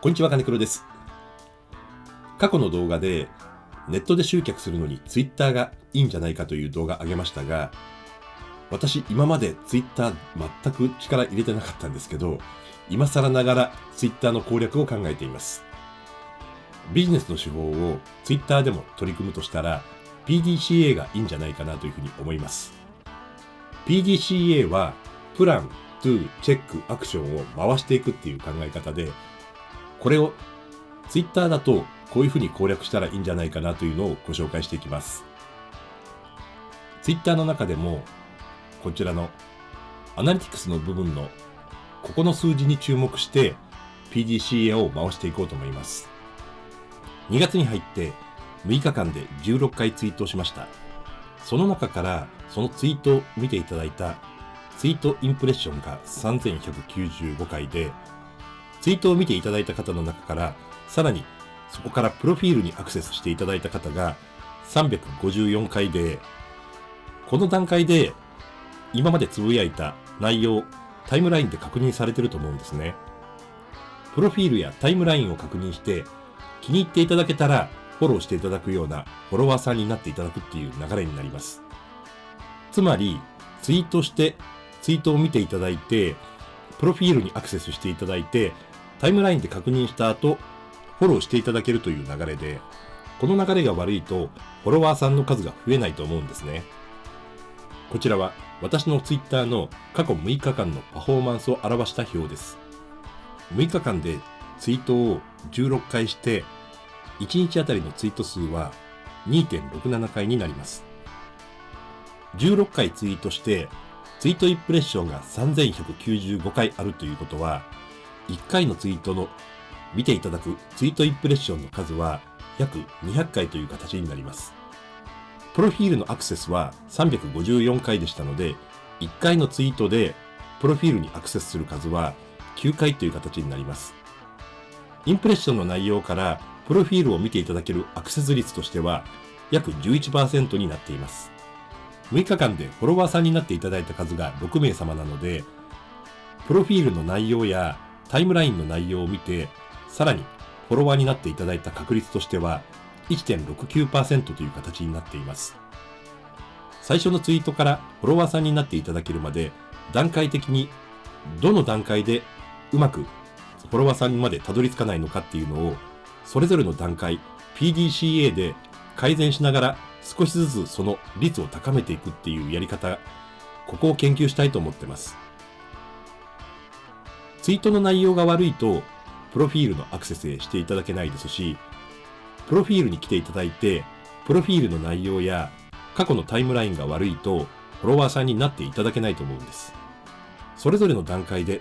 こんにちは、金黒です。過去の動画で、ネットで集客するのに Twitter がいいんじゃないかという動画上げましたが、私今まで Twitter 全く力入れてなかったんですけど、今更ながら Twitter の攻略を考えています。ビジネスの手法を Twitter でも取り組むとしたら、PDCA がいいんじゃないかなというふうに思います。PDCA は、プラン、トゥ、チェック、アクションを回していくっていう考え方で、これを Twitter だとこういうふうに攻略したらいいんじゃないかなというのをご紹介していきます。Twitter の中でも、こちらのアナリティクスの部分のここの数字に注目して PDCA を回していこうと思います。2月に入って6日間で16回ツイートしました。その中からそのツイートを見ていただいたツイートインプレッションが3195回で、ツイートを見ていただいた方の中から、さらにそこからプロフィールにアクセスしていただいた方が354回で、この段階で今までつぶやいた内容、タイムラインで確認されてると思うんですね。プロフィールやタイムラインを確認して、気に入っていただけたらフォローしていただくようなフォロワーさんになっていただくっていう流れになります。つまり、ツイートして、ツイートを見ていただいて、プロフィールにアクセスしていただいて、タイムラインで確認した後、フォローしていただけるという流れで、この流れが悪いと、フォロワーさんの数が増えないと思うんですね。こちらは、私のツイッターの過去6日間のパフォーマンスを表した表です。6日間でツイートを16回して、1日あたりのツイート数は2.67回になります。16回ツイートして、ツイートインプレッションが3195回あるということは、1回のツイートの見ていただくツイートインプレッションの数は約200回という形になります。プロフィールのアクセスは354回でしたので、1回のツイートでプロフィールにアクセスする数は9回という形になります。インプレッションの内容からプロフィールを見ていただけるアクセス率としては約11%になっています。6日間でフォロワーさんになっていただいた数が6名様なので、プロフィールの内容やタイムラインの内容を見て、さらにフォロワーになっていただいた確率としては1.69%という形になっています。最初のツイートからフォロワーさんになっていただけるまで段階的にどの段階でうまくフォロワーさんまでたどり着かないのかっていうのをそれぞれの段階 PDCA で改善しながら少しずつその率を高めていくっていうやり方ここを研究したいと思ってます。ツイートの内容が悪いとプロフィールのアクセスへしていただけないですしプロフィールに来ていただいてプロフィールの内容や過去のタイムラインが悪いとフォロワーさんになっていただけないと思うんです。それぞれの段階で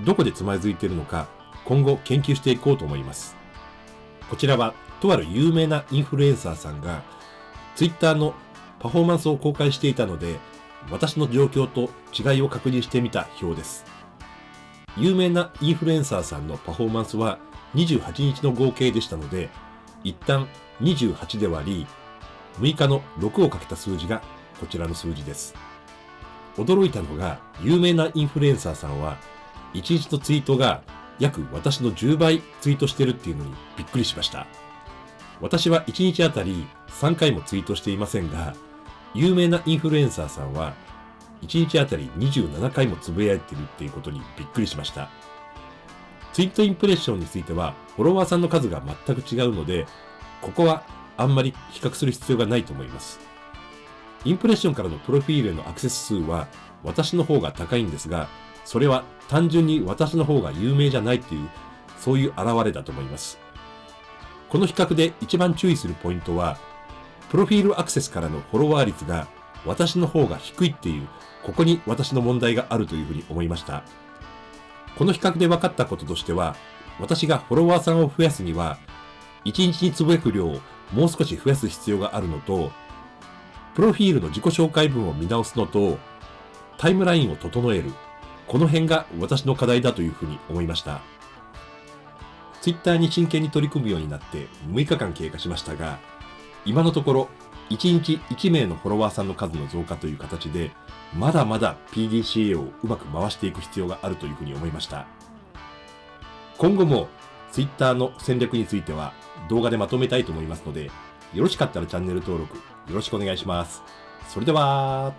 どこでつまずいているのか今後研究していこうと思います。こちらはとある有名なインフルエンサーさんが Twitter のパフォーマンスを公開していたので私の状況と違いを確認してみた表です。有名なインフルエンサーさんのパフォーマンスは28日の合計でしたので一旦28で割り6日の6をかけた数字がこちらの数字です。驚いたのが有名なインフルエンサーさんは1日のツイートが約私の10倍ツイートしてるっていうのにびっくりしました。私は1日あたり3回もツイートしていませんが有名なインフルエンサーさんは1日あたり27回もつぶやいてるっていうことにびっくりしました。ツイートインプレッションについてはフォロワーさんの数が全く違うのでここはあんまり比較する必要がないと思います。インプレッションからのプロフィールへのアクセス数は私の方が高いんですがそれは単純に私の方が有名じゃないっていうそういう現れだと思います。この比較で一番注意するポイントはプロフィールアクセスからのフォロワー率が私の方が低いっていうここに私の問題があるというふうに思いました。この比較で分かったこととしては私がフォロワーさんを増やすには1日につぶやく量をもう少し増やす必要があるのとプロフィールの自己紹介文を見直すのとタイムラインを整えるこの辺が私の課題だというふうに思いました。ツイッターに真剣に取り組むようになって6日間経過しましたが今のところ1日1名のフォロワーさんの数の増加という形でまだまだ PDCA をうまく回していく必要があるというふうに思いました今後も Twitter の戦略については動画でまとめたいと思いますので、よろしかったらチャンネル登録よろしくお願いします。それでは、